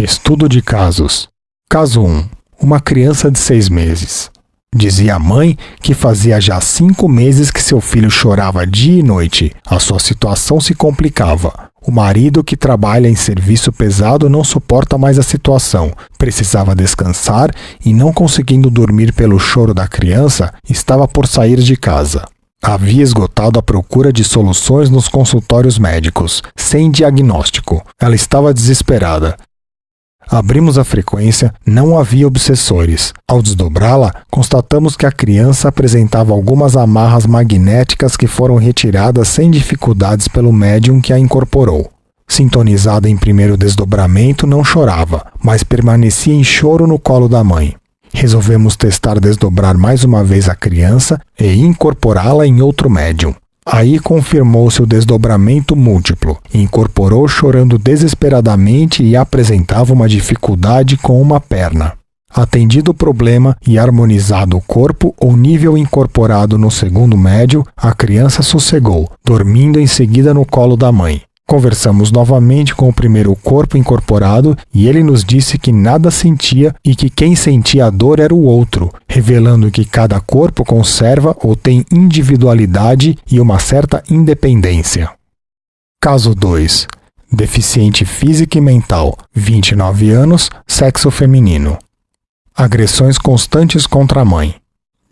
Estudo de casos. Caso 1. Uma criança de seis meses. Dizia a mãe que fazia já cinco meses que seu filho chorava dia e noite. A sua situação se complicava. O marido, que trabalha em serviço pesado, não suporta mais a situação. Precisava descansar e, não conseguindo dormir pelo choro da criança, estava por sair de casa. Havia esgotado a procura de soluções nos consultórios médicos, sem diagnóstico. Ela estava desesperada. Abrimos a frequência, não havia obsessores. Ao desdobrá-la, constatamos que a criança apresentava algumas amarras magnéticas que foram retiradas sem dificuldades pelo médium que a incorporou. Sintonizada em primeiro desdobramento, não chorava, mas permanecia em choro no colo da mãe. Resolvemos testar desdobrar mais uma vez a criança e incorporá-la em outro médium. Aí confirmou-se o desdobramento múltiplo, incorporou chorando desesperadamente e apresentava uma dificuldade com uma perna. Atendido o problema e harmonizado o corpo ou nível incorporado no segundo médio, a criança sossegou, dormindo em seguida no colo da mãe. Conversamos novamente com o primeiro corpo incorporado e ele nos disse que nada sentia e que quem sentia a dor era o outro, revelando que cada corpo conserva ou tem individualidade e uma certa independência. Caso 2. Deficiente física e mental, 29 anos, sexo feminino. Agressões constantes contra a mãe.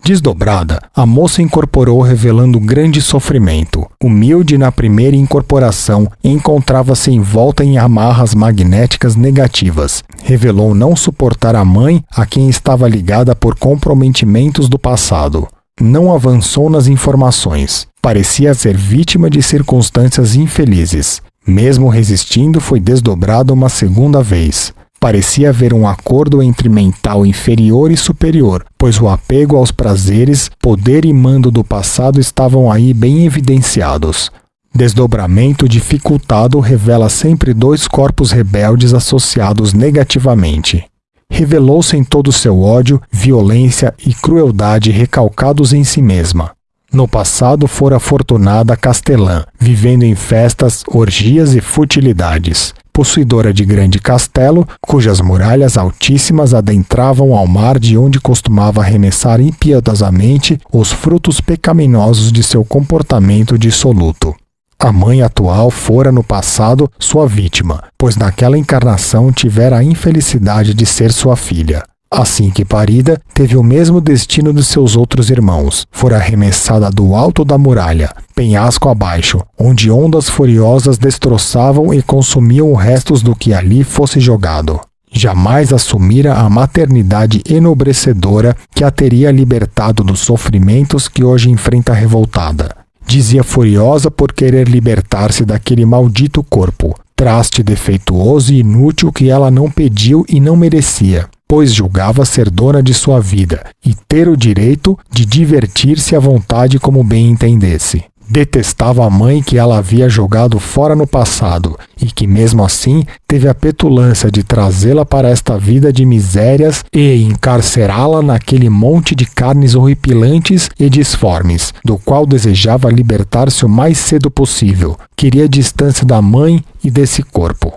Desdobrada, a moça incorporou revelando grande sofrimento. Humilde na primeira incorporação, encontrava-se envolta em amarras magnéticas negativas. Revelou não suportar a mãe a quem estava ligada por comprometimentos do passado. Não avançou nas informações. Parecia ser vítima de circunstâncias infelizes. Mesmo resistindo, foi desdobrada uma segunda vez. Parecia haver um acordo entre mental inferior e superior, pois o apego aos prazeres, poder e mando do passado estavam aí bem evidenciados. Desdobramento dificultado revela sempre dois corpos rebeldes associados negativamente. Revelou-se em todo seu ódio, violência e crueldade recalcados em si mesma. No passado fora afortunada castelã, vivendo em festas, orgias e futilidades possuidora de grande castelo, cujas muralhas altíssimas adentravam ao mar de onde costumava arremessar impiedosamente os frutos pecaminosos de seu comportamento dissoluto. A mãe atual fora no passado sua vítima, pois naquela encarnação tivera a infelicidade de ser sua filha. Assim que parida, teve o mesmo destino de seus outros irmãos. Fora arremessada do alto da muralha, penhasco abaixo, onde ondas furiosas destroçavam e consumiam restos do que ali fosse jogado. Jamais assumira a maternidade enobrecedora que a teria libertado dos sofrimentos que hoje enfrenta revoltada. Dizia furiosa por querer libertar-se daquele maldito corpo, traste defeituoso e inútil que ela não pediu e não merecia pois julgava ser dona de sua vida e ter o direito de divertir-se à vontade como bem entendesse. Detestava a mãe que ela havia jogado fora no passado e que, mesmo assim, teve a petulância de trazê-la para esta vida de misérias e encarcerá-la naquele monte de carnes horripilantes e disformes, do qual desejava libertar-se o mais cedo possível. Queria distância da mãe e desse corpo.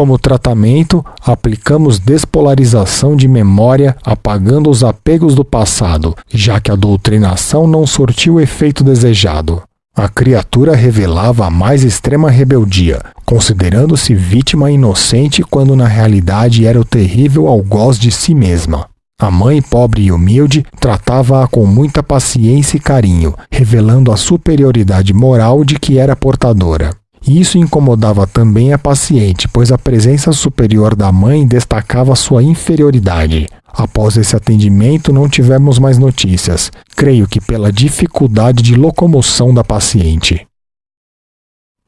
Como tratamento, aplicamos despolarização de memória, apagando os apegos do passado, já que a doutrinação não surtiu o efeito desejado. A criatura revelava a mais extrema rebeldia, considerando-se vítima inocente quando na realidade era o terrível algoz de si mesma. A mãe, pobre e humilde, tratava-a com muita paciência e carinho, revelando a superioridade moral de que era portadora. Isso incomodava também a paciente, pois a presença superior da mãe destacava sua inferioridade. Após esse atendimento, não tivemos mais notícias, creio que pela dificuldade de locomoção da paciente.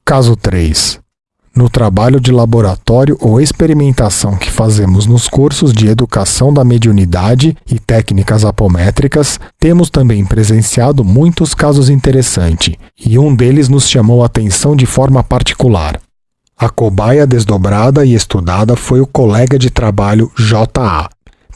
Caso 3 no trabalho de laboratório ou experimentação que fazemos nos cursos de educação da mediunidade e técnicas apométricas, temos também presenciado muitos casos interessantes, e um deles nos chamou a atenção de forma particular. A cobaia desdobrada e estudada foi o colega de trabalho J.A.,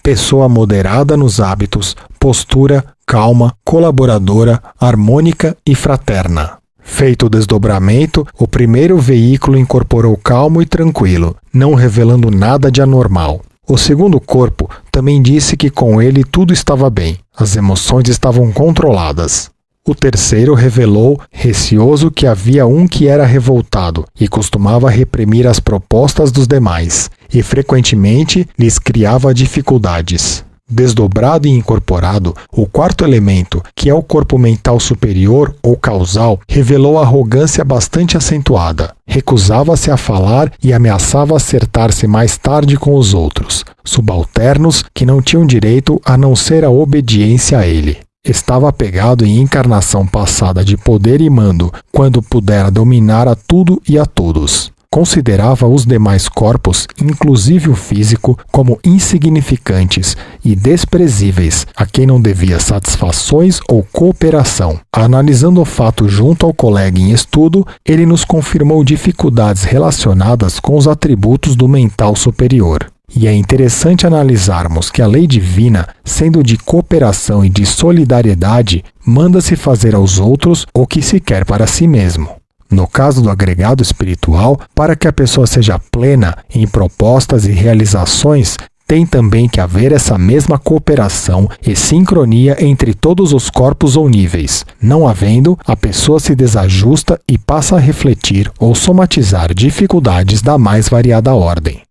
pessoa moderada nos hábitos, postura, calma, colaboradora, harmônica e fraterna Feito o desdobramento, o primeiro veículo incorporou calmo e tranquilo, não revelando nada de anormal. O segundo corpo também disse que com ele tudo estava bem, as emoções estavam controladas. O terceiro revelou, receoso, que havia um que era revoltado e costumava reprimir as propostas dos demais, e frequentemente lhes criava dificuldades. Desdobrado e incorporado, o quarto elemento, que é o corpo mental superior ou causal, revelou arrogância bastante acentuada. Recusava-se a falar e ameaçava acertar-se mais tarde com os outros, subalternos que não tinham direito a não ser a obediência a ele estava apegado em encarnação passada de poder e mando, quando pudera dominar a tudo e a todos. Considerava os demais corpos, inclusive o físico, como insignificantes e desprezíveis, a quem não devia satisfações ou cooperação. Analisando o fato junto ao colega em estudo, ele nos confirmou dificuldades relacionadas com os atributos do mental superior. E é interessante analisarmos que a lei divina, sendo de cooperação e de solidariedade, manda-se fazer aos outros o que se quer para si mesmo. No caso do agregado espiritual, para que a pessoa seja plena em propostas e realizações, tem também que haver essa mesma cooperação e sincronia entre todos os corpos ou níveis. Não havendo, a pessoa se desajusta e passa a refletir ou somatizar dificuldades da mais variada ordem.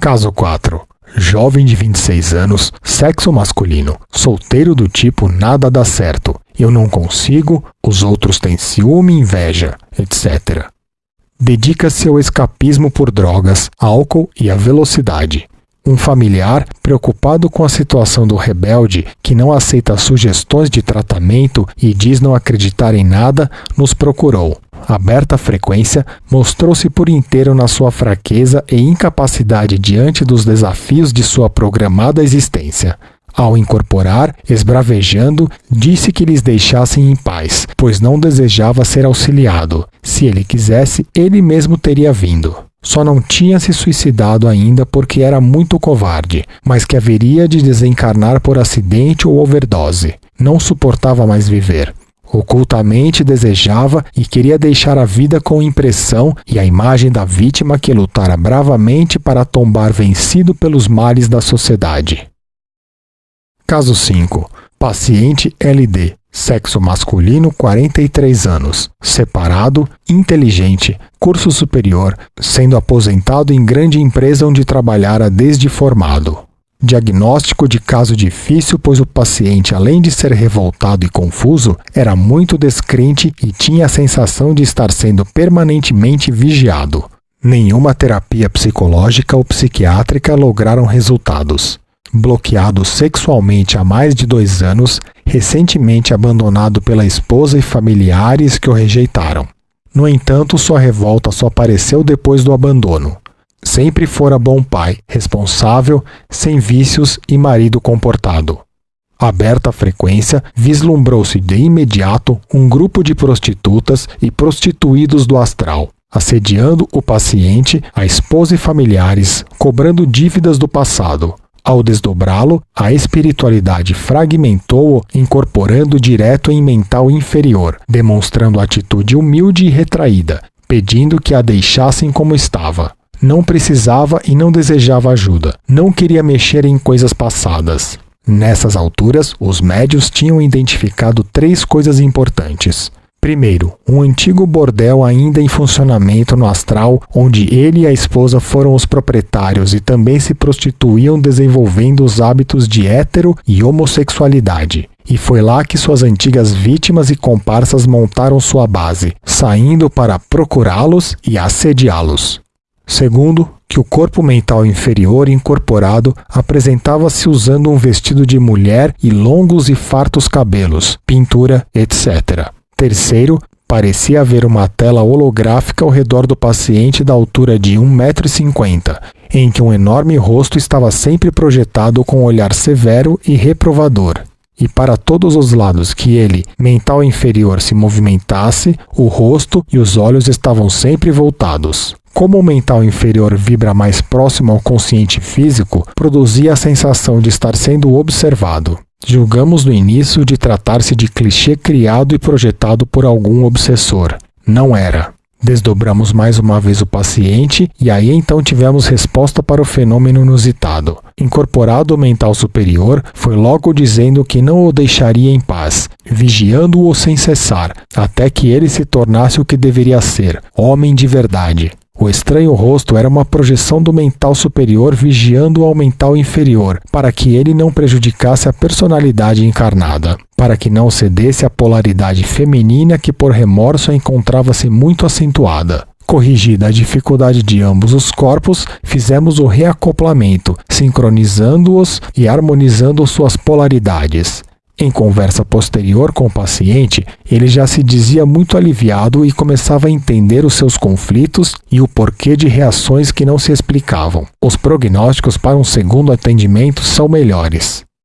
Caso 4. Jovem de 26 anos, sexo masculino, solteiro do tipo nada dá certo, eu não consigo, os outros têm ciúme inveja, etc. Dedica-se ao escapismo por drogas, álcool e à velocidade. Um familiar, preocupado com a situação do rebelde, que não aceita sugestões de tratamento e diz não acreditar em nada, nos procurou aberta frequência, mostrou-se por inteiro na sua fraqueza e incapacidade diante dos desafios de sua programada existência. Ao incorporar, esbravejando, disse que lhes deixassem em paz, pois não desejava ser auxiliado. Se ele quisesse, ele mesmo teria vindo. Só não tinha se suicidado ainda porque era muito covarde, mas que haveria de desencarnar por acidente ou overdose. Não suportava mais viver. Ocultamente desejava e queria deixar a vida com impressão e a imagem da vítima que lutara bravamente para tombar vencido pelos males da sociedade. Caso 5. Paciente LD. Sexo masculino, 43 anos. Separado, inteligente, curso superior, sendo aposentado em grande empresa onde trabalhara desde formado. Diagnóstico de caso difícil, pois o paciente, além de ser revoltado e confuso, era muito descrente e tinha a sensação de estar sendo permanentemente vigiado. Nenhuma terapia psicológica ou psiquiátrica lograram resultados. Bloqueado sexualmente há mais de dois anos, recentemente abandonado pela esposa e familiares que o rejeitaram. No entanto, sua revolta só apareceu depois do abandono. Sempre fora bom pai, responsável, sem vícios e marido comportado. Aberta à frequência, vislumbrou-se de imediato um grupo de prostitutas e prostituídos do astral, assediando o paciente, a esposa e familiares, cobrando dívidas do passado. Ao desdobrá-lo, a espiritualidade fragmentou-o, incorporando direto em mental inferior, demonstrando atitude humilde e retraída, pedindo que a deixassem como estava não precisava e não desejava ajuda, não queria mexer em coisas passadas. Nessas alturas, os médios tinham identificado três coisas importantes. Primeiro, um antigo bordel ainda em funcionamento no astral, onde ele e a esposa foram os proprietários e também se prostituíam desenvolvendo os hábitos de hétero e homossexualidade. E foi lá que suas antigas vítimas e comparsas montaram sua base, saindo para procurá-los e assediá-los. Segundo, que o corpo mental inferior incorporado apresentava-se usando um vestido de mulher e longos e fartos cabelos, pintura, etc. Terceiro, parecia haver uma tela holográfica ao redor do paciente da altura de 1,50m, em que um enorme rosto estava sempre projetado com um olhar severo e reprovador. E para todos os lados que ele, mental inferior, se movimentasse, o rosto e os olhos estavam sempre voltados. Como o mental inferior vibra mais próximo ao consciente físico, produzia a sensação de estar sendo observado. Julgamos no início de tratar-se de clichê criado e projetado por algum obsessor. Não era. Desdobramos mais uma vez o paciente e aí então tivemos resposta para o fenômeno inusitado. Incorporado o mental superior, foi logo dizendo que não o deixaria em paz, vigiando-o sem cessar, até que ele se tornasse o que deveria ser, homem de verdade. O estranho rosto era uma projeção do mental superior vigiando ao mental inferior, para que ele não prejudicasse a personalidade encarnada para que não cedesse à polaridade feminina que por remorso encontrava-se muito acentuada. Corrigida a dificuldade de ambos os corpos, fizemos o reacoplamento, sincronizando-os e harmonizando suas polaridades. Em conversa posterior com o paciente, ele já se dizia muito aliviado e começava a entender os seus conflitos e o porquê de reações que não se explicavam. Os prognósticos para um segundo atendimento são melhores.